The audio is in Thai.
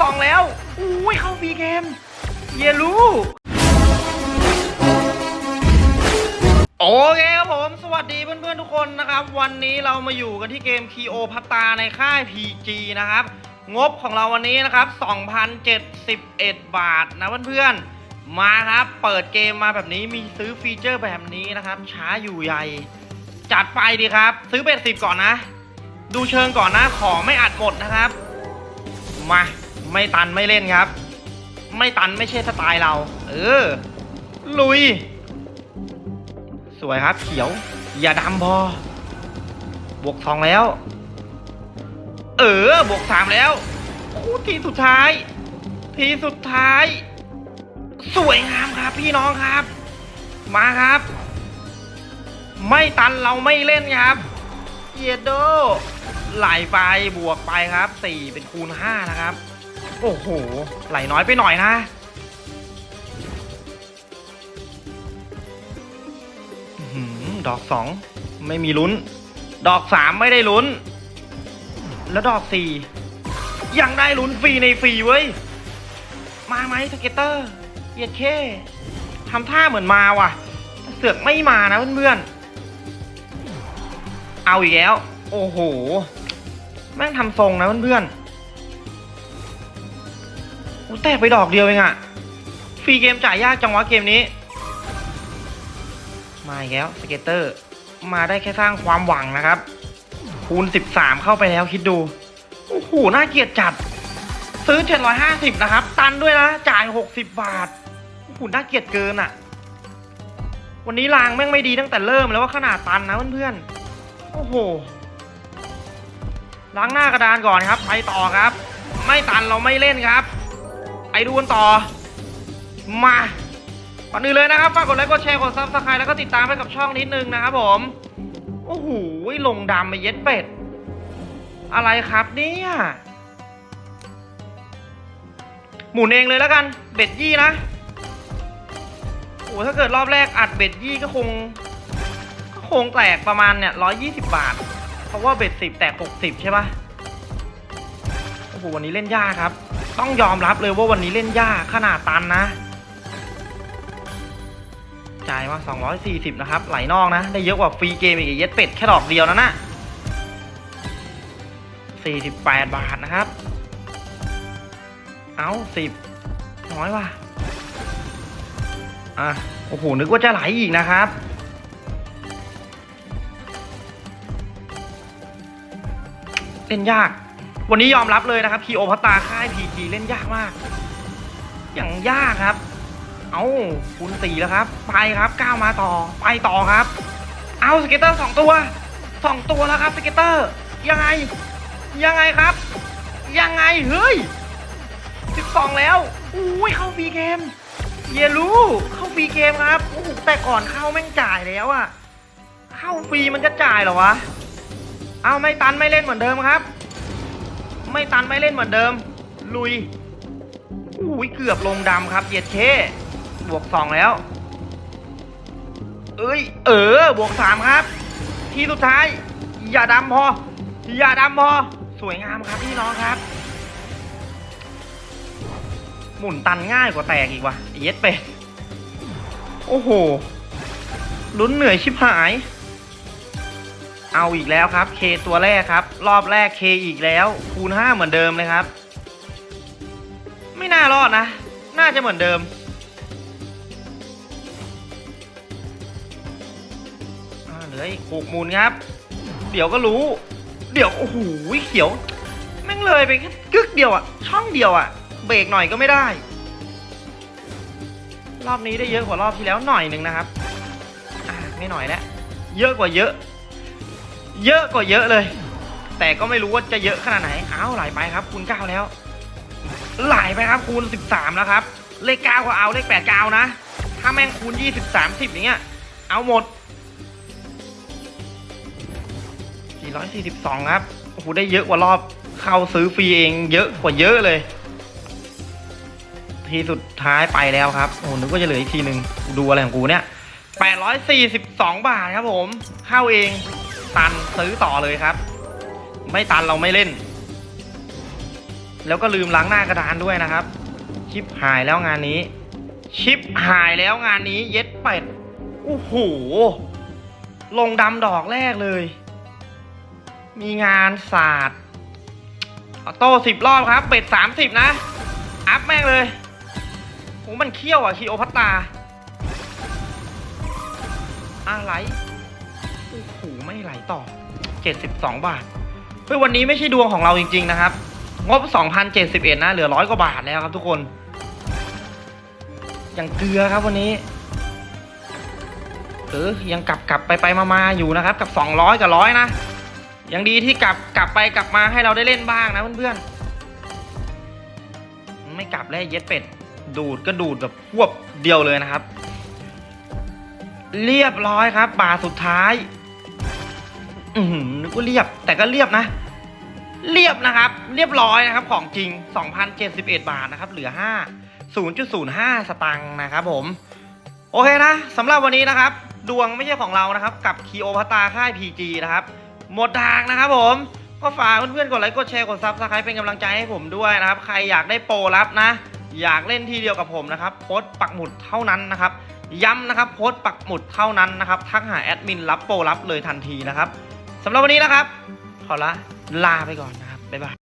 สองแล้ว อุ้ยเข้า free game เยลูโอเคครับผม สวัสดีเพื่อนๆทุกคนนะครับ วันนี้เรามาอยู่กันที่เกม Kio พัตตาในค่าย PG นะครับ งบของเราวันนี้นะครับ 2,071 บาทนะเพื่อนๆ มาครับ เปิดเกมมาแบบนี้มีซื้อ feature แบบนี้นะครับ ช้าอยู่ใหญ่ จัดไปดีครับ ซื้อ bet สิบก่อนนะ ดูเชิงก่อนนะ ขอไม่อัดหมดนะครับ มา ไม่ตันไม่เล่นครับ ไม่ตันไม่ใช่สไตล์เรา เออ ลุย สวยครับ เขียว อย่าดำพอบวกสองแล้ว เออบวกสามแล้วทีสุดท้าย ทีสุดท้าย สวยงามครับพี่น้องครับ มาครับ ไม่ตันเราไม่เล่นครับเยโดไหลไปบวกไปครับสี่เป็นคูณห้านะครับ โอ้โห ไหลน้อยไปหน่อยนะหือดอกสองไม่มีลุ้น ดอกสามไม่ได้ลุ้น แล้วดอกสี่ยังได้ลุ้นฟรีในฟรีเว้ย มาไหม scatterเย็ดเข้ทำท่าเหมือนมาว่ะ เสือกไม่มานะเพื่อนๆ เอาอีกแล้ว โอ้โห แม่งทำทรงนะเพื่อนๆ กูแตกไปดอกเดียวเองอะ free game จ่ายยากจังวะเกมนี้ มาอีกแล้ว scatter มาได้แค่สร้างความหวังนะครับ คูณ 13 เข้าไปแล้วคิดดู โอ้โห น่าเกลียดจัด ซื้อ 750 นะครับ ตันด้วยนะ จ่าย 60 บาท โอ้โห น่าเกลียดเกินอะ่ะวันนี้รางแม่งไม่ดีตั้งแต่เริ่มแล้วว่ะ ขนาดตันนะเพื่อนๆ โอ้โห ล้างหน้ากระดานก่อนครับ ไปต่อครับ ไม่ตันเราไม่เล่นครับ ไปดูกันต่อ มาก่อนอื่นเลยนะครับฝากกดไลค์กดแชร์กด subscribe แล้วก็ติดตามไปกับช่องนิดนึงนะครับผม โอ้โหลงดำไปเย็ดเป็ด อะไรครับเนี่ยหมุนเองเลยแล้วกัน bet ยี่นะโอ้ถ้าเกิดรอบแรกอัด bet ยี่ก็คง ก็คงแตกประมาณเนี่ยร้อยยี่สิบบาท เพราะว่า bet สิบแตกหกสิบใช่ปะโอ้ โหวันนี้เล่นยากครับ ต้องยอมรับเลยว่าวันนี้เล่นยากขนาดตันนะจ่ายมา 240 นะครับ ไหลนอกนะ ได้เยอะกว่า free game อีกเย็ดเป็ดแค่ดอกเดียวนะน่ะ48 บาทนะครับ เอา10 น้อยว่ะอะโอ้โห นึกว่าจะไหลอีกนะครับเล่นยาก วันนี้ยอมรับเลยนะครับคีโอพัตตาค่ายพีจีเล่นยากมาก อย่างยากครับ เอาคูณสี่แล้วครับ ไปครับก้าวมาต่อ ไปต่อครับ เอา scatter สองตัวสองตัวแล้วครับ scatter ยังไง ยังไงครับ ยังไงเฮ้ยสิบสองแล้วอุ้ยเข้า free game เยลูเข้า free game ครับโอ้แต่ก่อนเข้าแม่งจ่ายแล้วอะเข้าฟรีมันจะจ่ายเหรอวะ เอาไม่ตันไม่เล่นเหมือนเดิมครับ ไม่ตันไม่เล่นเหมือนเดิม ลุยอุ้ยเกือบลงดำครับเย็ดเข้บวกสองแล้ว เอ้ย เออบวกสามครับ ทีสุดท้าย อย่าดำพอ อย่าดำพอ สวยงามครับพี่น้องครับ หมุนตันง่ายกว่าแตกอีกว่ะเย็ดเป็ดโอ้โหลุ้นเหนื่อยชิบหาย เอาอีกแล้วครับเคตัวแรกครับ รอบแรกเคอีกแล้ว คูณห้าเหมือนเดิมเลยครับ ไม่น่ารอดนะ น่าจะเหมือนเดิมอ่าเหลืออีกหกมูลครับ เดี๋ยวก็รู้ เดี๋ยว โอ้โหเขียว แม่งเลยไปแค่กึกเดียวอะช่องเดียวอะเบรกหน่อยก็ไม่ได้ รอบนี้ได้เยอะกว่ารอบที่แล้วหน่อยหนึ่งนะครับ ไม่หน่อยแล้ว เยอะกว่าเยอะ เยอะกว่าเยอะเลย แต่ก็ไม่รู้ว่าจะเยอะขนาดไหนอ้าวไหลไปครับคูณเก้าแล้ว ไหลไปครับคูณสิบสามแล้วครับ เลขเก้าก็เอาเลขแปดเก้านะ ถ้าแม่งคูณยี่สิบสามสิบอย่างเงี้ย เอาหมด 442 ครับโอ้โหได้เยอะกว่ารอบเข้าซื้อฟรีเองเยอะกว่าเยอะเลย ทีสุดท้ายไปแล้วครับ โอ้โหนึกว่าจะเหลืออีกทีหนึ่งดูอะไรของกูเนี่ย842 บาทครับผม เข้าเอง ตันซื้อต่อเลยครับ ไม่ตันเราไม่เล่น แล้วก็ลืมล้างหน้ากระดานด้วยนะครับ ชิปหายแล้วงานนี้ ชิปหายแล้วงานนี้เย็ดเป็ดโอ้โหลงดำดอกแรกเลย มีงานศาสตร์ออโต้สิบรอบครับ เป็ดสามสิบนะ อัพแม่งเลยโอ้มันเขี้ยวอะคีโอพัตตาอะไร โอ้โหไม่ไหลต่อ 72 บาท เฮ้ยวันนี้ไม่ใช่ดวงของเราจริง ๆ นะครับ งบ 2,071 นะ เหลือร้อยกว่าบาทแล้วครับทุกคน ยังเกลือครับวันนี้เออยังกลับกลับไปไปมามาอยู่นะครับ กับ 200 กับร้อยนะ ยังดีที่กลับกลับไปกลับมาให้เราได้เล่นบ้างนะเพื่อนๆ ไม่กลับแล้วเย็ดเป็ด ดูดก็ดูดแบบพวบเดียวเลยนะครับ เรียบร้อยครับบาทสุดท้าย อือหือนึกว่าเรียบ แต่ก็เรียบนะ เรียบนะครับ เรียบร้อยนะครับ ของจริง 2,071 บาทนะครับ เหลือ 5 0.05 สตังค์นะครับผม โอเคนะสำหรับวันนี้นะครับ ดวงไม่ใช่ของเรานะครับ กับคลีโอพัตราค่าย PG นะครับ หมดทางนะครับผมก็ฝากเพื่อนๆกดไลค์กดแชร์กด subscribe เป็นกำลังใจให้ผมด้วยนะครับ ใครอยากได้โปรลับนะ อยากเล่นทีเดียวกับผมนะครับโพสต์ปักหมุดเท่านั้นนะครับ ย้ำนะครับโพสต์ปักหมุดเท่านั้นนะครับทักหาแอดมินรับโปรลับเลยทันทีนะครับ สำหรับวันนี้นะครับ ขอละลาไปก่อนนะครับ บ๊ายบาย